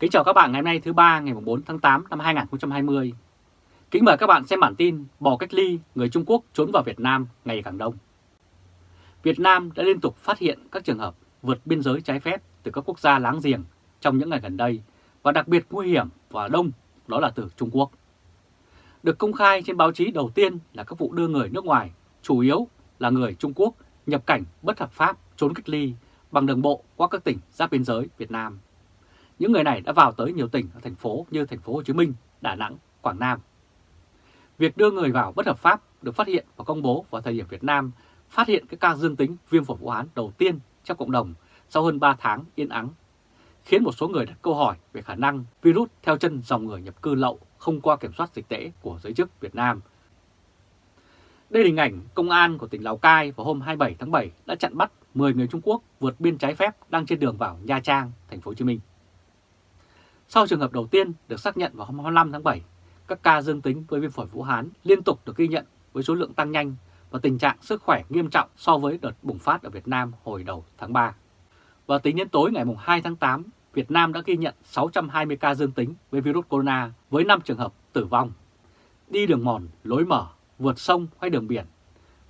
Kính chào các bạn ngày hôm nay thứ ba ngày 4 tháng 8 năm 2020. Kính mời các bạn xem bản tin bỏ cách ly người Trung Quốc trốn vào Việt Nam ngày càng đông. Việt Nam đã liên tục phát hiện các trường hợp vượt biên giới trái phép từ các quốc gia láng giềng trong những ngày gần đây và đặc biệt nguy hiểm và đông đó là từ Trung Quốc. Được công khai trên báo chí đầu tiên là các vụ đưa người nước ngoài, chủ yếu là người Trung Quốc nhập cảnh bất hợp pháp trốn cách ly bằng đường bộ qua các tỉnh giáp biên giới Việt Nam. Những người này đã vào tới nhiều tỉnh ở thành phố như thành phố Hồ Chí Minh, Đà Nẵng, Quảng Nam. Việc đưa người vào bất hợp pháp được phát hiện và công bố vào thời điểm Việt Nam phát hiện cái ca dương tính viêm phổi Vũ Hán đầu tiên trong cộng đồng sau hơn 3 tháng yên ắng, khiến một số người đặt câu hỏi về khả năng virus theo chân dòng người nhập cư lậu không qua kiểm soát dịch tễ của giới chức Việt Nam. Đây là hình ảnh công an của tỉnh Lào Cai vào hôm 27 tháng 7 đã chặn bắt 10 người Trung Quốc vượt biên trái phép đang trên đường vào Nha Trang, thành phố Hồ Chí Minh. Sau trường hợp đầu tiên được xác nhận vào hôm 25 tháng 7, các ca dương tính với viêm phổi Vũ Hán liên tục được ghi nhận với số lượng tăng nhanh và tình trạng sức khỏe nghiêm trọng so với đợt bùng phát ở Việt Nam hồi đầu tháng 3. Và tính đến tối ngày 2 tháng 8, Việt Nam đã ghi nhận 620 ca dương tính với virus corona với 5 trường hợp tử vong. Đi đường mòn, lối mở, vượt sông hay đường biển.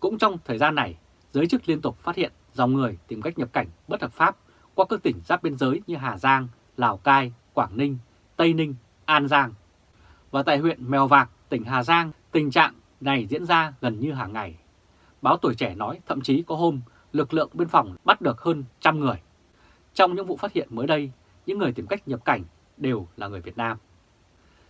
Cũng trong thời gian này, giới chức liên tục phát hiện dòng người tìm cách nhập cảnh bất hợp pháp qua các tỉnh giáp biên giới như Hà Giang, Lào Cai, Quảng Ninh, Tây Ninh, An Giang. Và tại huyện Mèo Vạc, tỉnh Hà Giang, tình trạng này diễn ra gần như hàng ngày. Báo Tuổi Trẻ nói thậm chí có hôm lực lượng biên phòng bắt được hơn trăm người. Trong những vụ phát hiện mới đây, những người tìm cách nhập cảnh đều là người Việt Nam.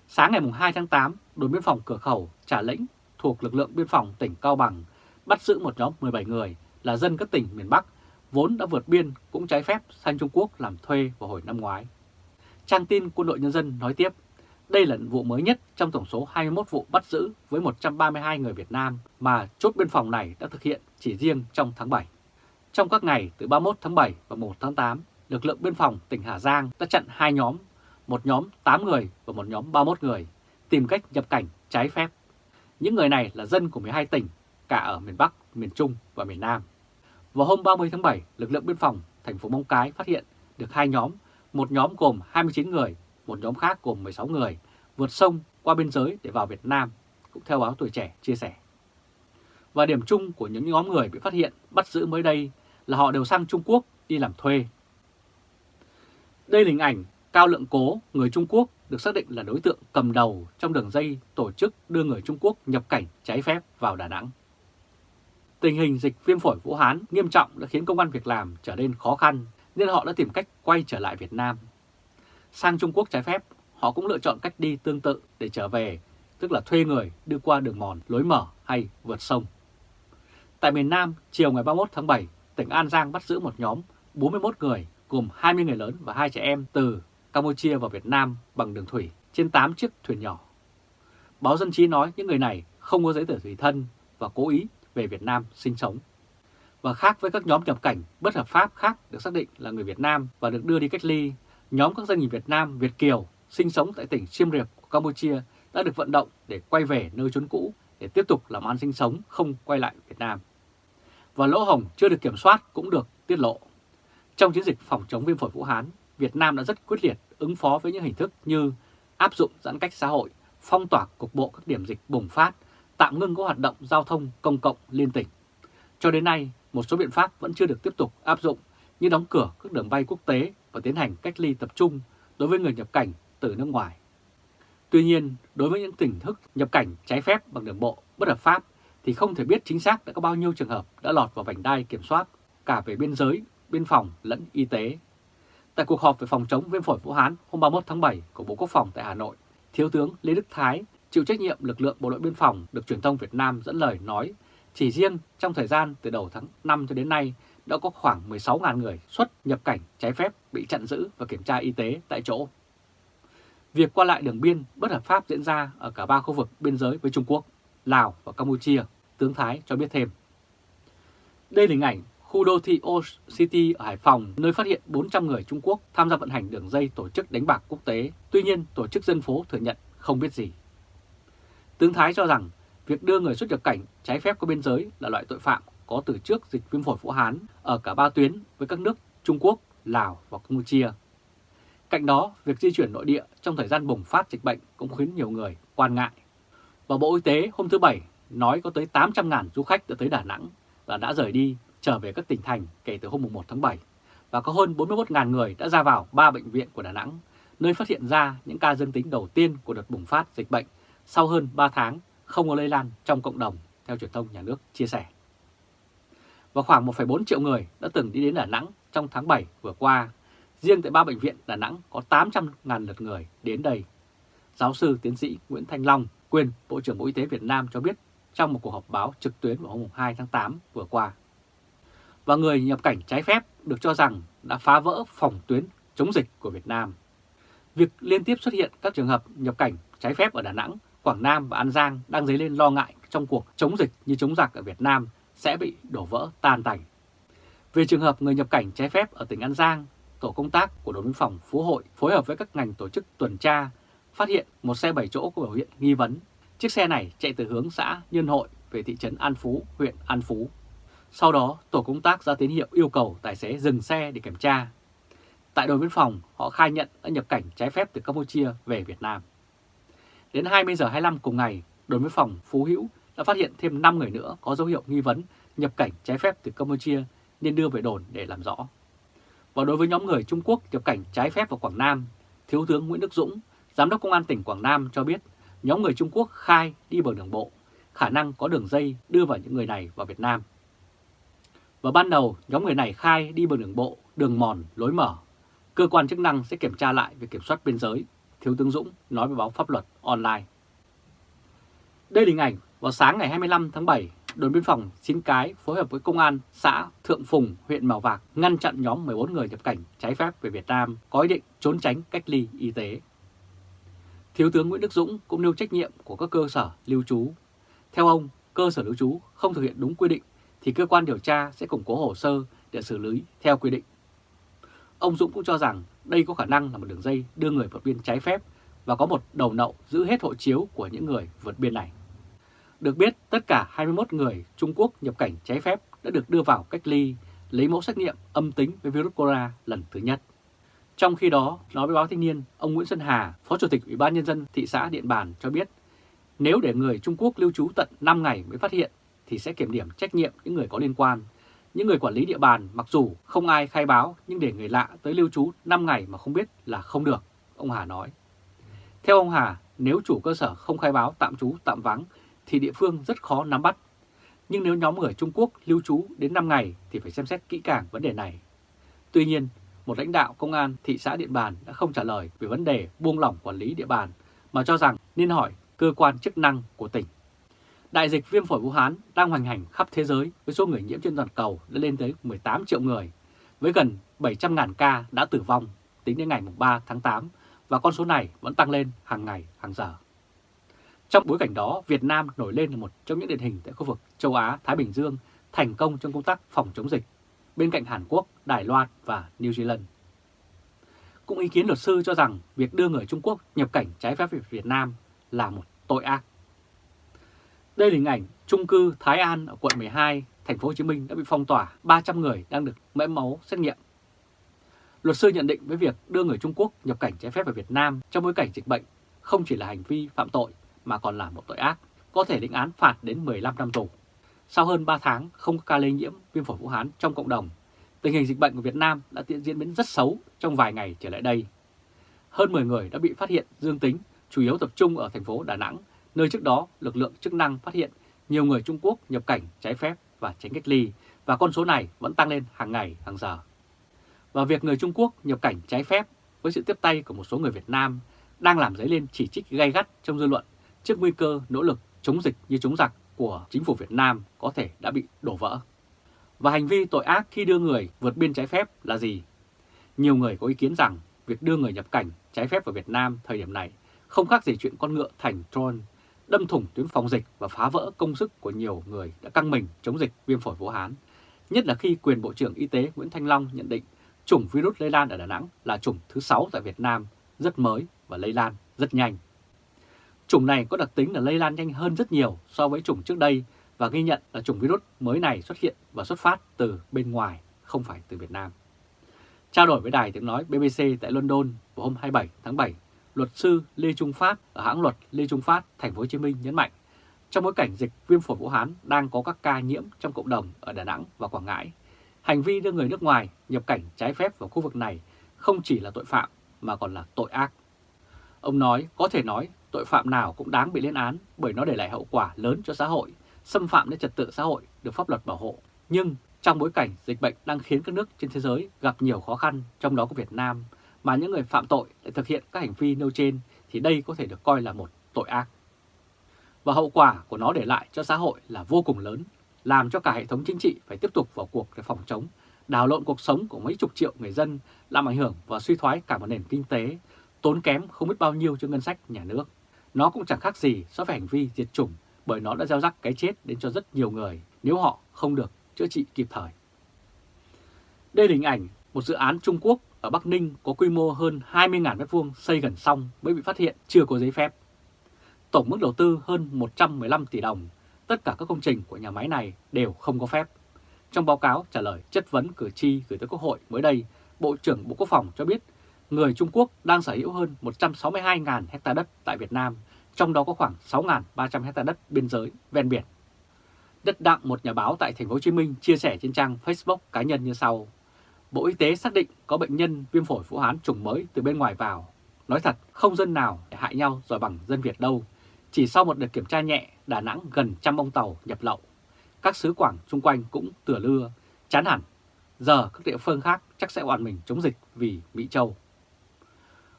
Sáng ngày 2 tháng 8, đồn biên phòng cửa khẩu Trà Lĩnh thuộc lực lượng biên phòng tỉnh Cao Bằng bắt giữ một nhóm 17 người là dân các tỉnh miền Bắc vốn đã vượt biên cũng trái phép sang Trung Quốc làm thuê vào hồi năm ngoái. Trang tin Quân đội Nhân dân nói tiếp, đây là vụ mới nhất trong tổng số 21 vụ bắt giữ với 132 người Việt Nam mà chốt biên phòng này đã thực hiện chỉ riêng trong tháng 7. Trong các ngày từ 31 tháng 7 và 1 tháng 8, lực lượng biên phòng tỉnh Hà Giang đã chặn hai nhóm, một nhóm 8 người và một nhóm 31 người, tìm cách nhập cảnh trái phép. Những người này là dân của 12 tỉnh, cả ở miền Bắc, miền Trung và miền Nam. Vào hôm 30 tháng 7, lực lượng biên phòng thành phố Móng Cái phát hiện được hai nhóm, một nhóm gồm 29 người, một nhóm khác gồm 16 người, vượt sông qua biên giới để vào Việt Nam, cũng theo báo Tuổi Trẻ chia sẻ. Và điểm chung của những nhóm người bị phát hiện bắt giữ mới đây là họ đều sang Trung Quốc đi làm thuê. Đây là hình ảnh Cao Lượng Cố, người Trung Quốc được xác định là đối tượng cầm đầu trong đường dây tổ chức đưa người Trung Quốc nhập cảnh trái phép vào Đà Nẵng. Tình hình dịch viêm phổi Vũ Hán nghiêm trọng đã khiến công an việc làm trở nên khó khăn nên họ đã tìm cách quay trở lại Việt Nam. Sang Trung Quốc trái phép, họ cũng lựa chọn cách đi tương tự để trở về, tức là thuê người đưa qua đường mòn, lối mở hay vượt sông. Tại miền Nam, chiều ngày 31 tháng 7, tỉnh An Giang bắt giữ một nhóm 41 người gồm 20 người lớn và hai trẻ em từ Campuchia vào Việt Nam bằng đường thủy trên 8 chiếc thuyền nhỏ. Báo Dân Chí nói những người này không có giấy tờ tùy thân và cố ý về Việt Nam sinh sống. Và khác với các nhóm nhập cảnh bất hợp pháp khác được xác định là người Việt Nam và được đưa đi cách ly, nhóm các doanh nghiệp Việt Nam Việt Kiều sinh sống tại tỉnh Siem Reap của Campuchia đã được vận động để quay về nơi trốn cũ để tiếp tục làm ăn sinh sống không quay lại Việt Nam. Và lỗ hồng chưa được kiểm soát cũng được tiết lộ. Trong chiến dịch phòng chống viêm phổi Vũ Hán, Việt Nam đã rất quyết liệt ứng phó với những hình thức như áp dụng giãn cách xã hội, phong tỏa cục bộ các điểm dịch bùng phát, tạm ngưng các hoạt động giao thông công cộng liên tỉnh. Cho đến nay, một số biện pháp vẫn chưa được tiếp tục áp dụng như đóng cửa các đường bay quốc tế và tiến hành cách ly tập trung đối với người nhập cảnh từ nước ngoài. Tuy nhiên, đối với những tình thức nhập cảnh trái phép bằng đường bộ bất hợp pháp thì không thể biết chính xác đã có bao nhiêu trường hợp đã lọt vào vành đai kiểm soát cả về biên giới, biên phòng lẫn y tế. Tại cuộc họp về phòng chống viêm phổi Vũ Hán hôm 31 tháng 7 của Bộ Quốc phòng tại Hà Nội, Thiếu tướng Lê Đức Thái, chịu trách nhiệm lực lượng Bộ đội Biên phòng được truyền thông Việt Nam dẫn lời nói chỉ riêng trong thời gian từ đầu tháng 5 cho đến nay đã có khoảng 16.000 người xuất nhập cảnh trái phép bị chặn giữ và kiểm tra y tế tại chỗ. Việc qua lại đường biên bất hợp pháp diễn ra ở cả ba khu vực biên giới với Trung Quốc, Lào và Campuchia, tướng Thái cho biết thêm. Đây là hình ảnh khu đô thị Old City ở Hải Phòng, nơi phát hiện 400 người Trung Quốc tham gia vận hành đường dây tổ chức đánh bạc quốc tế. Tuy nhiên, tổ chức dân phố thừa nhận không biết gì. Tướng Thái cho rằng việc đưa người xuất nhập cảnh trái phép qua biên giới là loại tội phạm có từ trước dịch viêm phổi Vũ Hán ở cả ba tuyến với các nước Trung Quốc, Lào và Campuchia. Cạnh đó, việc di chuyển nội địa trong thời gian bùng phát dịch bệnh cũng khiến nhiều người quan ngại. Và Bộ Y tế hôm thứ Bảy nói có tới 800.000 du khách đã tới Đà Nẵng và đã rời đi trở về các tỉnh thành kể từ hôm 1 tháng 7 và có hơn 41.000 người đã ra vào 3 bệnh viện của Đà Nẵng, nơi phát hiện ra những ca dương tính đầu tiên của đợt bùng phát dịch bệnh sau hơn 3 tháng không có lây lan trong cộng đồng, theo truyền thông nhà nước chia sẻ. Và khoảng 1,4 triệu người đã từng đi đến Đà Nẵng trong tháng 7 vừa qua. Riêng tại ba bệnh viện Đà Nẵng có 800.000 lượt người đến đây. Giáo sư tiến sĩ Nguyễn Thanh Long, quyền Bộ trưởng Bộ Y tế Việt Nam cho biết trong một cuộc họp báo trực tuyến vào hôm 2 tháng 8 vừa qua. Và người nhập cảnh trái phép được cho rằng đã phá vỡ phòng tuyến chống dịch của Việt Nam. Việc liên tiếp xuất hiện các trường hợp nhập cảnh trái phép ở Đà Nẵng, Quảng Nam và An Giang đang dấy lên lo ngại trong cuộc chống dịch như chống giặc ở Việt Nam sẽ bị đổ vỡ tan tành. Về trường hợp người nhập cảnh trái phép ở tỉnh An Giang, tổ công tác của đồn biên phòng Phú Hội phối hợp với các ngành tổ chức tuần tra phát hiện một xe 7 chỗ có biểu hiện nghi vấn. Chiếc xe này chạy từ hướng xã Nhân Hội về thị trấn An Phú, huyện An Phú. Sau đó, tổ công tác ra tín hiệu yêu cầu tài xế dừng xe để kiểm tra. Tại đồn biên phòng, họ khai nhận đã nhập cảnh trái phép từ Campuchia về Việt Nam. Đến 20 giờ 25 cùng ngày, đồn biên phòng Phú Hữu đã phát hiện thêm 5 người nữa có dấu hiệu nghi vấn nhập cảnh trái phép từ Campuchia nên đưa về đồn để làm rõ. Và đối với nhóm người Trung Quốc nhập cảnh trái phép vào Quảng Nam, Thiếu tướng Nguyễn Đức Dũng, Giám đốc Công an tỉnh Quảng Nam cho biết nhóm người Trung Quốc khai đi bằng đường bộ, khả năng có đường dây đưa vào những người này vào Việt Nam. Và ban đầu, nhóm người này khai đi bằng đường bộ, đường mòn, lối mở. Cơ quan chức năng sẽ kiểm tra lại việc kiểm soát biên giới, Thiếu tướng Dũng nói với báo pháp luật online. Đây là hình ảnh vào sáng ngày 25 tháng 7, đồn biên phòng Chín Cái phối hợp với công an xã Thượng Phùng, huyện Mèo Vạc ngăn chặn nhóm 14 người nhập cảnh trái phép về Việt Nam có ý định trốn tránh cách ly y tế. Thiếu tướng Nguyễn Đức Dũng cũng nêu trách nhiệm của các cơ sở lưu trú. Theo ông, cơ sở lưu trú không thực hiện đúng quy định thì cơ quan điều tra sẽ củng cố hồ sơ để xử lý theo quy định. Ông Dũng cũng cho rằng đây có khả năng là một đường dây đưa người vượt biên trái phép và có một đầu nậu giữ hết hộ chiếu của những người vượt biên này. Được biết, tất cả 21 người Trung Quốc nhập cảnh trái phép đã được đưa vào cách ly, lấy mẫu xét nghiệm âm tính với virus corona lần thứ nhất. Trong khi đó, nói với báo Thanh niên, ông Nguyễn Xuân Hà, Phó Chủ tịch Ủy ban Nhân dân thị xã Điện Bàn cho biết, nếu để người Trung Quốc lưu trú tận 5 ngày mới phát hiện thì sẽ kiểm điểm trách nhiệm những người có liên quan. Những người quản lý địa bàn mặc dù không ai khai báo nhưng để người lạ tới lưu trú 5 ngày mà không biết là không được, ông Hà nói. Theo ông Hà, nếu chủ cơ sở không khai báo tạm trú tạm vắng thì địa phương rất khó nắm bắt. Nhưng nếu nhóm người Trung Quốc lưu trú đến 5 ngày thì phải xem xét kỹ càng vấn đề này. Tuy nhiên, một lãnh đạo công an thị xã Điện Bàn đã không trả lời về vấn đề buông lỏng quản lý địa bàn mà cho rằng nên hỏi cơ quan chức năng của tỉnh. Đại dịch viêm phổi Vũ Hán đang hoành hành khắp thế giới với số người nhiễm trên toàn cầu đã lên tới 18 triệu người, với gần 700.000 ca đã tử vong tính đến ngày 3 tháng 8 và con số này vẫn tăng lên hàng ngày, hàng giờ. Trong bối cảnh đó, Việt Nam nổi lên là một trong những điển hình tại khu vực châu Á, Thái Bình Dương thành công trong công tác phòng chống dịch, bên cạnh Hàn Quốc, Đài Loan và New Zealand. Cũng ý kiến luật sư cho rằng việc đưa người Trung Quốc nhập cảnh trái phép về Việt Nam là một tội ác. Đây là hình ảnh trung cư Thái An ở quận 12, thành phố Hồ Chí Minh đã bị phong tỏa, 300 người đang được mẫu máu xét nghiệm. Luật sư nhận định với việc đưa người Trung Quốc nhập cảnh trái phép vào Việt Nam trong bối cảnh dịch bệnh không chỉ là hành vi phạm tội mà còn là một tội ác, có thể lĩnh án phạt đến 15 năm tù. Sau hơn 3 tháng không có ca lây nhiễm viêm phổi Vũ Hán trong cộng đồng, tình hình dịch bệnh của Việt Nam đã diễn biến rất xấu trong vài ngày trở lại đây. Hơn 10 người đã bị phát hiện dương tính, chủ yếu tập trung ở thành phố Đà Nẵng, nơi trước đó lực lượng chức năng phát hiện nhiều người Trung Quốc nhập cảnh trái phép và tránh cách ly, và con số này vẫn tăng lên hàng ngày, hàng giờ. Và việc người Trung Quốc nhập cảnh trái phép với sự tiếp tay của một số người Việt Nam đang làm dấy lên chỉ trích gay gắt trong dư luận trước nguy cơ nỗ lực chống dịch như chống giặc của chính phủ Việt Nam có thể đã bị đổ vỡ. Và hành vi tội ác khi đưa người vượt biên trái phép là gì? Nhiều người có ý kiến rằng việc đưa người nhập cảnh trái phép vào Việt Nam thời điểm này không khác gì chuyện con ngựa thành Troy, đâm thủng tuyến phòng dịch và phá vỡ công sức của nhiều người đã căng mình chống dịch viêm phổi Vũ Hán. Nhất là khi quyền Bộ trưởng Y tế Nguyễn Thanh Long nhận định chủng virus lây lan ở Đà Nẵng là chủng thứ 6 tại Việt Nam, rất mới và lây lan rất nhanh. Chủng này có đặc tính là lây lan nhanh hơn rất nhiều so với chủng trước đây và ghi nhận là chủng virus mới này xuất hiện và xuất phát từ bên ngoài, không phải từ Việt Nam. Trao đổi với đài tiếng nói BBC tại London vào hôm 27 tháng 7, luật sư Lê Trung Phát ở hãng luật Lê Trung Phát, thành phố Hồ Chí Minh nhấn mạnh, trong bối cảnh dịch viêm phổi Vũ Hán đang có các ca nhiễm trong cộng đồng ở Đà Nẵng và Quảng Ngãi, hành vi đưa người nước ngoài nhập cảnh trái phép vào khu vực này không chỉ là tội phạm mà còn là tội ác. Ông nói có thể nói tội phạm nào cũng đáng bị lên án bởi nó để lại hậu quả lớn cho xã hội, xâm phạm đến trật tự xã hội được pháp luật bảo hộ. Nhưng trong bối cảnh dịch bệnh đang khiến các nước trên thế giới gặp nhiều khó khăn, trong đó có Việt Nam, mà những người phạm tội lại thực hiện các hành vi nêu trên thì đây có thể được coi là một tội ác. Và hậu quả của nó để lại cho xã hội là vô cùng lớn, làm cho cả hệ thống chính trị phải tiếp tục vào cuộc để phòng chống, đào lộn cuộc sống của mấy chục triệu người dân, làm ảnh hưởng và suy thoái cả một nền kinh tế, tốn kém không biết bao nhiêu cho ngân sách nhà nước. Nó cũng chẳng khác gì so với hành vi diệt chủng bởi nó đã gieo rắc cái chết đến cho rất nhiều người nếu họ không được chữa trị kịp thời. Đây là hình ảnh một dự án Trung Quốc ở Bắc Ninh có quy mô hơn 20.000 m2 xây gần xong mới bị phát hiện chưa có giấy phép. Tổng mức đầu tư hơn 115 tỷ đồng, tất cả các công trình của nhà máy này đều không có phép. Trong báo cáo trả lời chất vấn cử tri gửi tới Quốc hội mới đây, Bộ trưởng Bộ Quốc phòng cho biết người Trung Quốc đang sở hữu hơn 162.000 hecta đất tại Việt Nam, trong đó có khoảng 6.300 hecta đất biên giới ven biển. Đất đặng một nhà báo tại thành phố Hồ Chí Minh chia sẻ trên trang Facebook cá nhân như sau: Bộ Y tế xác định có bệnh nhân viêm phổi Vũ Hán chủng mới từ bên ngoài vào. Nói thật, không dân nào để hại nhau rồi bằng dân Việt đâu. Chỉ sau một đợt kiểm tra nhẹ, Đà Nẵng gần trăm ông tàu nhập lậu. Các xứ Quảng xung quanh cũng tửa lưa, chán hẳn. Giờ các địa phương khác chắc sẽ oan mình chống dịch vì Mỹ Châu.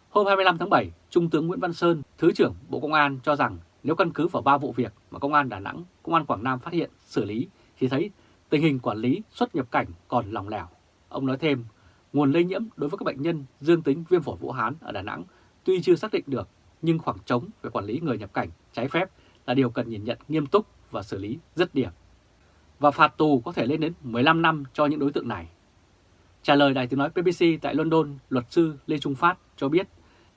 Hôm 25 tháng 7, Trung tướng Nguyễn Văn Sơn, Thứ trưởng Bộ Công an cho rằng nếu căn cứ vào ba vụ việc mà Công an Đà Nẵng, Công an Quảng Nam phát hiện, xử lý thì thấy tình hình quản lý xuất nhập cảnh còn lòng lẻo. Ông nói thêm, nguồn lây nhiễm đối với các bệnh nhân dương tính viêm phổi Vũ Hán ở Đà Nẵng tuy chưa xác định được, nhưng khoảng trống về quản lý người nhập cảnh trái phép là điều cần nhìn nhận nghiêm túc và xử lý rất điểm. Và phạt tù có thể lên đến 15 năm cho những đối tượng này. Trả lời đài tiếng nói BBC tại London, luật sư Lê Trung Phát cho biết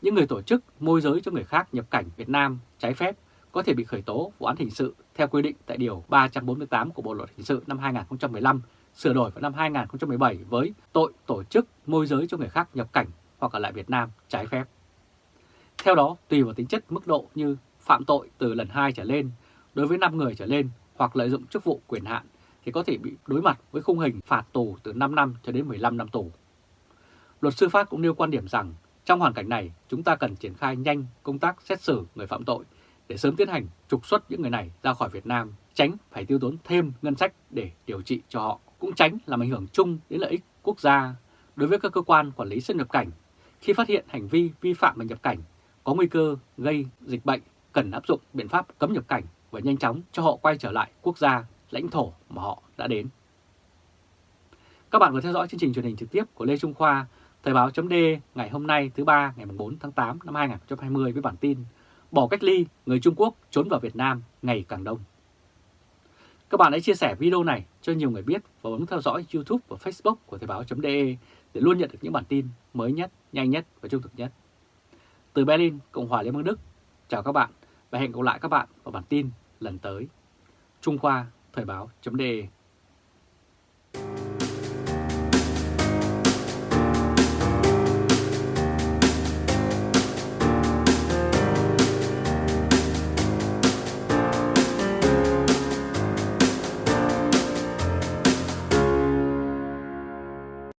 những người tổ chức môi giới cho người khác nhập cảnh Việt Nam trái phép có thể bị khởi tố vụ án hình sự theo quy định tại Điều 348 của Bộ Luật Hình sự năm 2015, sửa đổi vào năm 2017 với tội tổ chức môi giới cho người khác nhập cảnh hoặc ở lại Việt Nam trái phép. Theo đó, tùy vào tính chất mức độ như phạm tội từ lần 2 trở lên, đối với 5 người trở lên hoặc lợi dụng chức vụ quyền hạn thì có thể bị đối mặt với khung hình phạt tù từ 5 năm cho đến 15 năm tù. Luật sư Pháp cũng nêu quan điểm rằng trong hoàn cảnh này, chúng ta cần triển khai nhanh công tác xét xử người phạm tội để sớm tiến hành trục xuất những người này ra khỏi Việt Nam, tránh phải tiêu tốn thêm ngân sách để điều trị cho họ, cũng tránh làm ảnh hưởng chung đến lợi ích quốc gia. Đối với các cơ quan quản lý xuất nhập cảnh, khi phát hiện hành vi vi phạm về nhập cảnh có nguy cơ gây dịch bệnh, cần áp dụng biện pháp cấm nhập cảnh và nhanh chóng cho họ quay trở lại quốc gia, lãnh thổ mà họ đã đến. Các bạn vừa theo dõi chương trình truyền hình trực tiếp của Lê Trung Khoa Thời báo chấm ngày hôm nay thứ ba ngày 4 tháng 8 năm 2020 với bản tin Bỏ cách ly, người Trung Quốc trốn vào Việt Nam ngày càng đông. Các bạn hãy chia sẻ video này cho nhiều người biết và bấm theo dõi YouTube và Facebook của Thời báo.de để luôn nhận được những bản tin mới nhất, nhanh nhất và trung thực nhất. Từ Berlin, Cộng hòa Liên bang Đức, chào các bạn và hẹn gặp lại các bạn vào bản tin lần tới. Trung Khoa Thời báo.de